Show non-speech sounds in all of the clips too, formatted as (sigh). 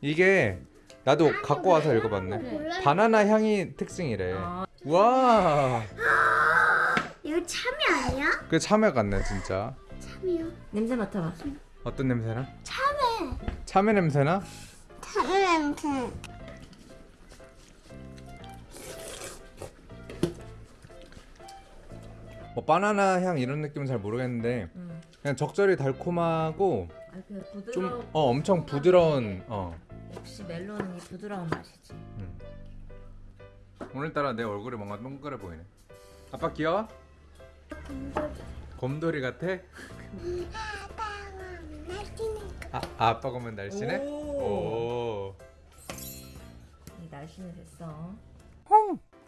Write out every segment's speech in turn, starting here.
이게 나도 갖고 와서 읽어봤네. 몰라요. 바나나 향이 특징이래. 아. 와, 이거 참이 아니야? 그 참외 같네 진짜. 참이요. 냄새 맡아봐. 어떤 냄새나? 참외. 참외 냄새나? 참외 냄새. 뭐 바나나 향 이런 느낌은 잘 모르겠는데 음. 그냥 적절히 달콤하고 아, 그. 좀어 엄청 부드러운 어. 역시 멜론은 이 부드러운 맛이지. 음. 오늘따라 내 얼굴이 뭔가 동그래 보이네. 아빠 귀여워? 곰돌이 같아? 아, 아 아빠 보면 날씬해? 오. 오. 이 날씨는 됐어.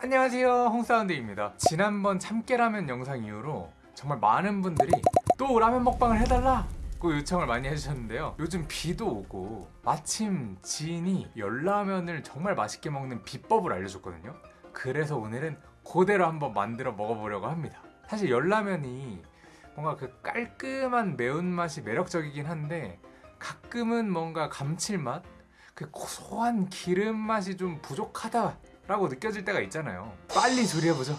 안녕하세요 홍사운드입니다 지난번 참깨라면 영상 이후로 정말 많은 분들이 또 라면 먹방을 해달라 고 요청을 많이 해주셨는데요. 요즘 비도 오고 마침 지인이 열라면을 정말 맛있게 먹는 비법을 알려줬거든요. 그래서 오늘은 그대로 한번 만들어 먹어보려고 합니다. 사실 열라면이 뭔가 그 깔끔한 매운맛이 매력적이긴 한데 가끔은 뭔가 감칠맛 그 고소한 기름 맛이 좀 부족하다 라고 느껴질 때가 있잖아요. 빨리 조리해보죠.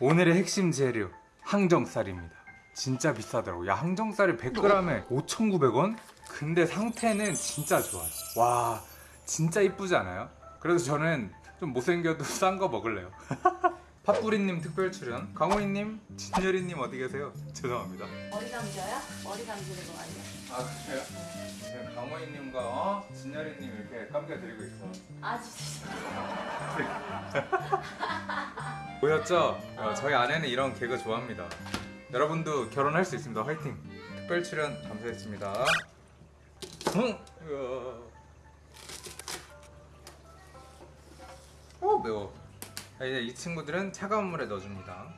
오늘의 핵심 재료 항정살입니다 진짜 비싸더라고 야 항정살이 100g에 5,900원? 근데 상태는 진짜 좋아요 와 진짜 이쁘지 않아요? 그래서 저는 좀 못생겨도 (laughs) 싼 거 먹을래요 (laughs) 팥뿌리님 특별 출연 강호이님 진열이님 어디 계세요? 죄송합니다 머리 감겨요? 머리 감기는 거 아니야? 아 그래요? 지금 강호이님과 어? 진열이님 이렇게 감겨드리고 있어 아 진짜. (laughs) 보였죠? 어, 저희 아내는 이런 개그 좋아합니다. 여러분도 결혼할 수 있습니다. 화이팅! 특별 출연 감사했습니다. 응! 어 매워. 자, 이제 이 친구들은 차가운 물에 넣어줍니다.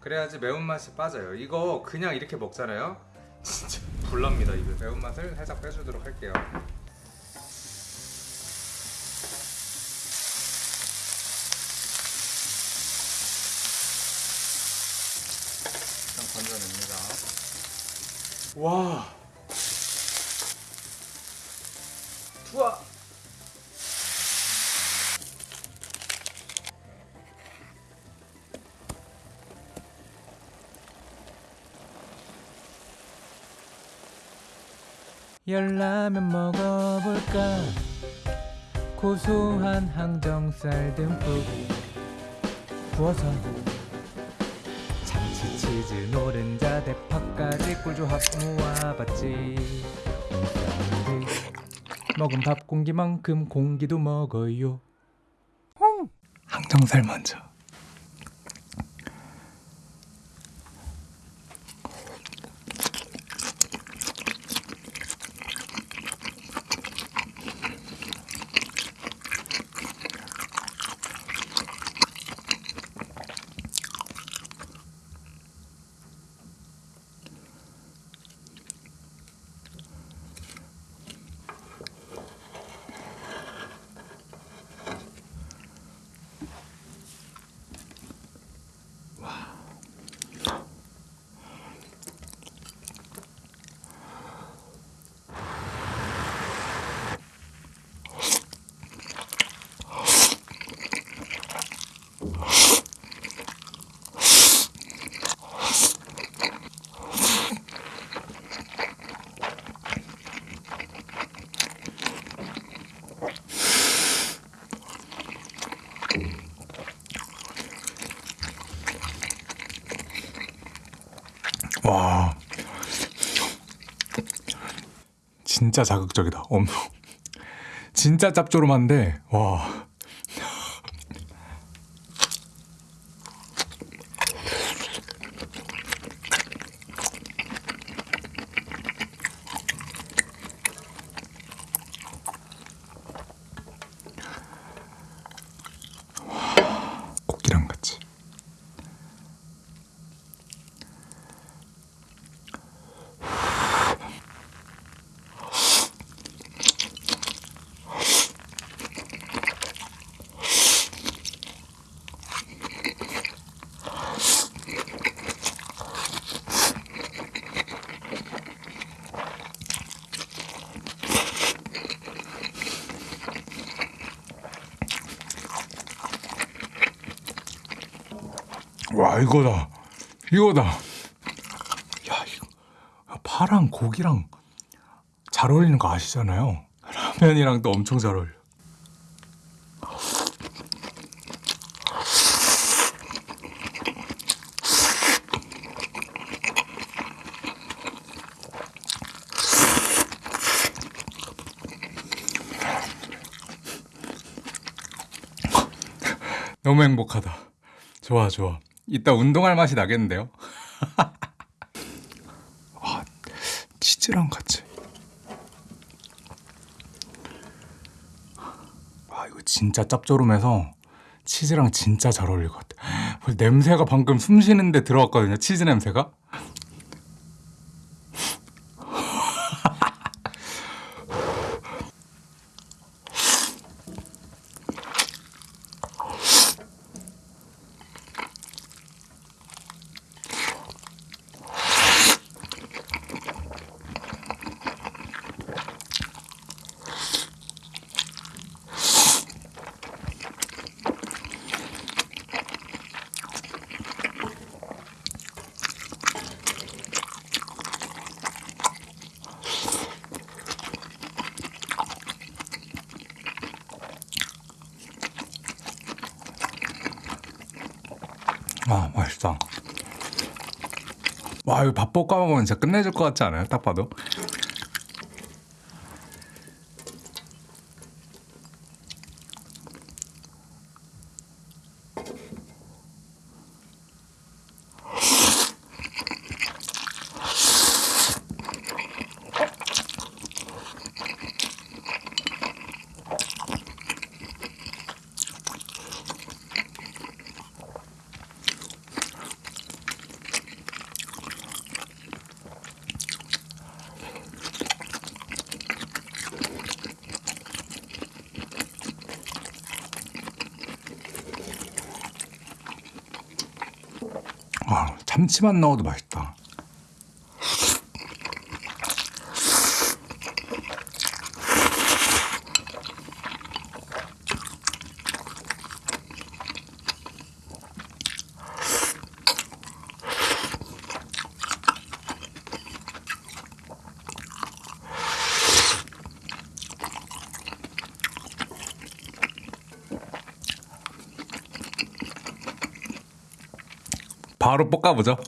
그래야지 매운맛이 빠져요. 이거 그냥 이렇게 먹잖아요. (laughs) 진짜 불납니다 이거. 매운맛을 살짝 빼주도록 할게요. 일단 건져냅니다. 와. 투하. 열라면 먹어볼까 고소한 항정살 듬뿍 부어서 참치 치즈 노른자 대파 까지 꿀조합 모아봤지. 먹은 밥 공기만큼 공기도 먹어요. 항정살 먼저 와 진짜 자극적이다. 엄 (laughs) 진짜 짭조름한데 와 고기랑 같이 와 이거다. 이거다. 야 이거. 파랑 고기랑 잘 어울리는 거 아시잖아요. 라면이랑 또 엄청 잘 어울려. 너무 행복하다. 좋아 좋아 이따 운동할 맛이 나겠는데요? (laughs) 아, 치즈랑 같이. 아 이거 진짜 짭조름해서 치즈랑 진짜 잘 어울릴 것 같아. 냄새가 방금 숨 쉬는데 들어왔거든요 치즈 냄새가 아 맛있다 와 이거 밥 볶아 먹으면 진짜 끝내줄 것 같지 않아요? 딱 봐도 아 참치만 넣어도 맛있다 바로 볶아보죠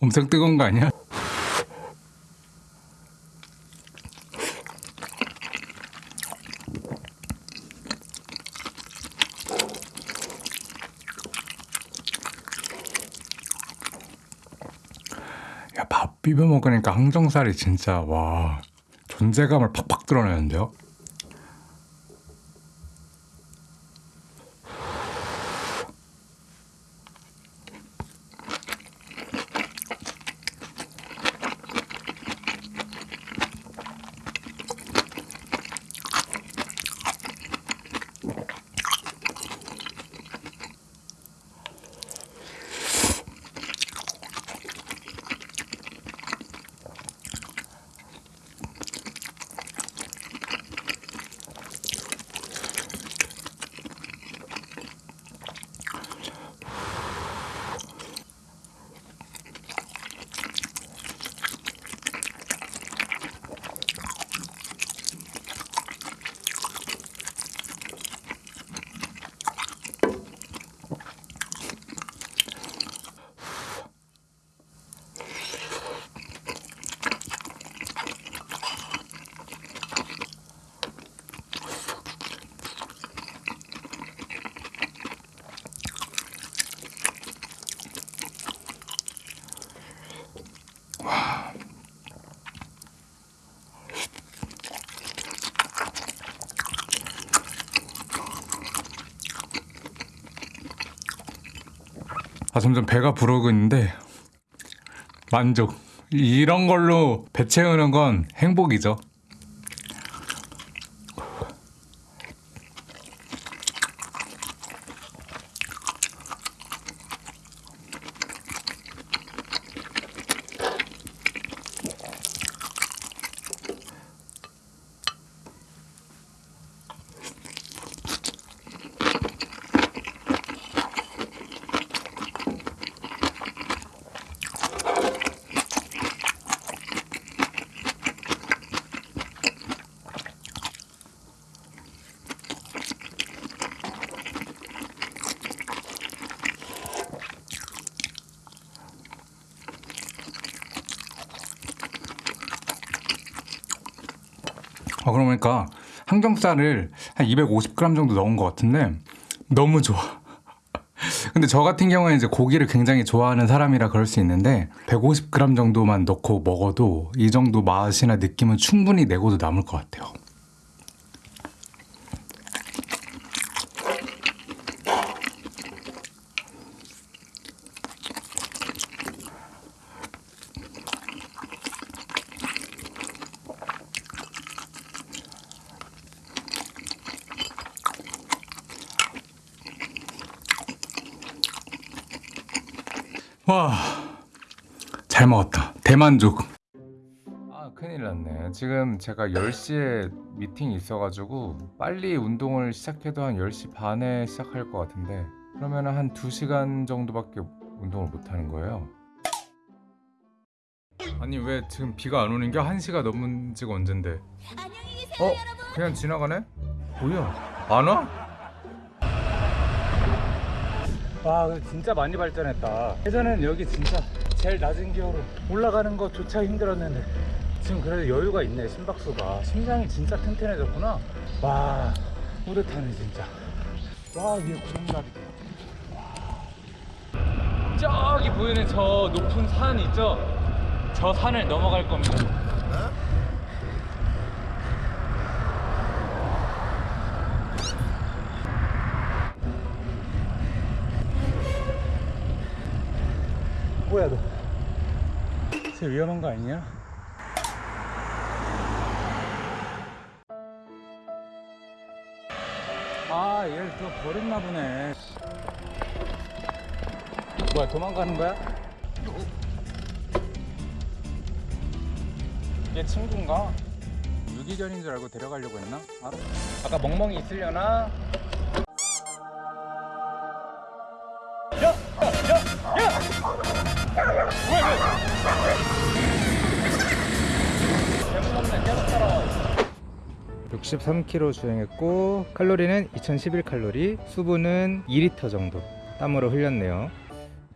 엄청 뜨거운 거 아니야? 야, 밥 비벼 먹으니까 항정살이 진짜 와 존재감을 팍팍 드러내는데요. 아 점점 배가 부르고 있는데 만족. 이런 걸로 배 채우는 건 행복이죠. 아 그러니까 항정살을 한 250g 정도 넣은 것 같은데 너무 좋아. (laughs) 근데 저 같은 경우에 이제 고기를 굉장히 좋아하는 사람이라 그럴 수 있는데 150g 정도만 넣고 먹어도 이 정도 맛이나 느낌은 충분히 내고도 남을 것 같아요. 와, 잘 먹었다. 대만족. 아, 큰일 났네. 지금 제가 10시에 미팅이 있어가지고 빨리 운동을 시작해도 한 10시 반에 시작할 것 같은데 그러면 한 2시간 정도밖에 운동을 못 하는 거예요. 아니 왜 지금 비가 안 오는 게 1시가 넘은 지가 언젠데 어? 그냥 지나가네? 뭐야? 안 와? 와 진짜 많이 발전했다. 예전에는 여기 진짜 제일 낮은 기어로 올라가는 것조차 힘들었는데 지금 그래도 여유가 있네 심박수가. 심장이 진짜 튼튼해졌구나. 와 뿌듯하네 진짜. 와 위에 구름다리. 저기 보이는 저 높은 산 있죠? 저 산을 넘어갈 겁니다 뭐야 너? 쟤 위험한 거 아니냐? 아, 얘를 또 버렸나 보네. 뭐야, 도망가는 거야? 얘 친구인가? 유기견인 줄 알고 데려가려고 했나? 알아? 아까 멍멍이 있으려나? 63km 주행했고 칼로리는 2011 칼로리 수분은 2리터 정도 땀으로 흘렸네요.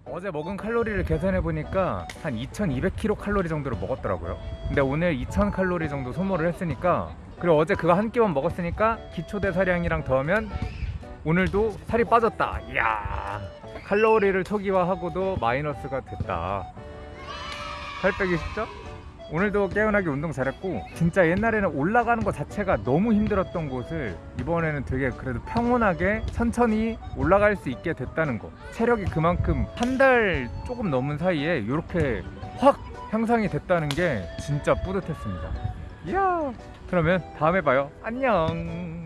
어제 먹은 칼로리를 계산해 보니까 한 2200kcal 정도를 먹었더라고요. 근데 오늘 2000칼로리 정도 소모를 했으니까 그리고 어제 그거 한 끼만 먹었으니까 기초 대사량이랑 더하면 오늘도 살이 빠졌다. 이야 칼로리를 초기화하고도 마이너스가 됐다. 살 빼기 쉽죠? 오늘도 깨어나게 운동 잘했고 진짜 옛날에는 올라가는 것 자체가 너무 힘들었던 곳을 이번에는 되게 그래도 평온하게 천천히 올라갈 수 있게 됐다는 거. 체력이 그만큼 한 달 조금 넘은 사이에 이렇게 확 향상이 됐다는 게 진짜 뿌듯했습니다. 이야! 그러면 다음에 봐요. 안녕